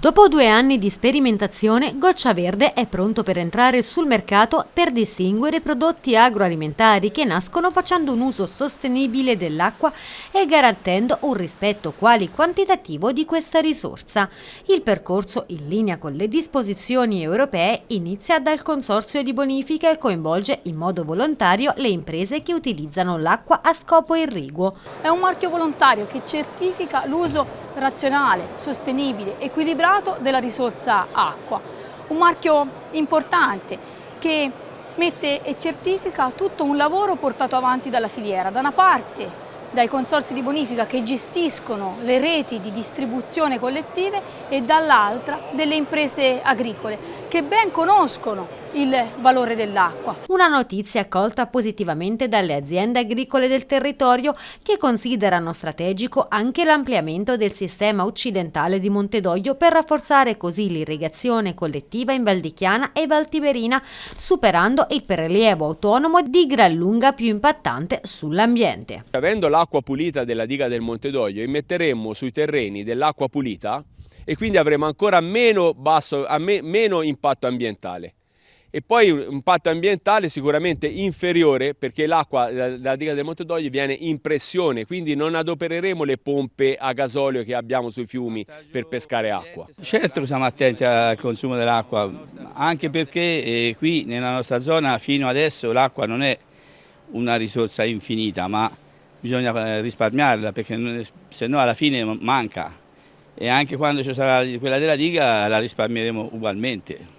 Dopo due anni di sperimentazione, Goccia Verde è pronto per entrare sul mercato per distinguere prodotti agroalimentari che nascono facendo un uso sostenibile dell'acqua e garantendo un rispetto quali quantitativo di questa risorsa. Il percorso, in linea con le disposizioni europee, inizia dal consorzio di bonifica e coinvolge in modo volontario le imprese che utilizzano l'acqua a scopo irriguo. È un marchio volontario che certifica l'uso razionale, sostenibile, equilibrato della risorsa acqua. Un marchio importante che mette e certifica tutto un lavoro portato avanti dalla filiera. Da una parte dai consorsi di bonifica che gestiscono le reti di distribuzione collettive e dall'altra delle imprese agricole che ben conoscono il valore dell'acqua. Una notizia accolta positivamente dalle aziende agricole del territorio che considerano strategico anche l'ampliamento del sistema occidentale di Montedoglio per rafforzare così l'irrigazione collettiva in Valdichiana e Valtiberina, superando il prelievo autonomo di gran lunga più impattante sull'ambiente. Avendo l'acqua pulita della diga del Montedoglio, immetteremmo sui terreni dell'acqua pulita e quindi avremo ancora meno, basso, meno impatto ambientale e poi un impatto ambientale sicuramente inferiore perché l'acqua dalla diga del Monte d'Ogli viene in pressione, quindi non adopereremo le pompe a gasolio che abbiamo sui fiumi per pescare acqua. Certo siamo attenti al consumo dell'acqua, anche perché eh, qui nella nostra zona fino adesso l'acqua non è una risorsa infinita, ma bisogna eh, risparmiarla perché se no alla fine manca e anche quando ci sarà quella della diga la risparmieremo ugualmente.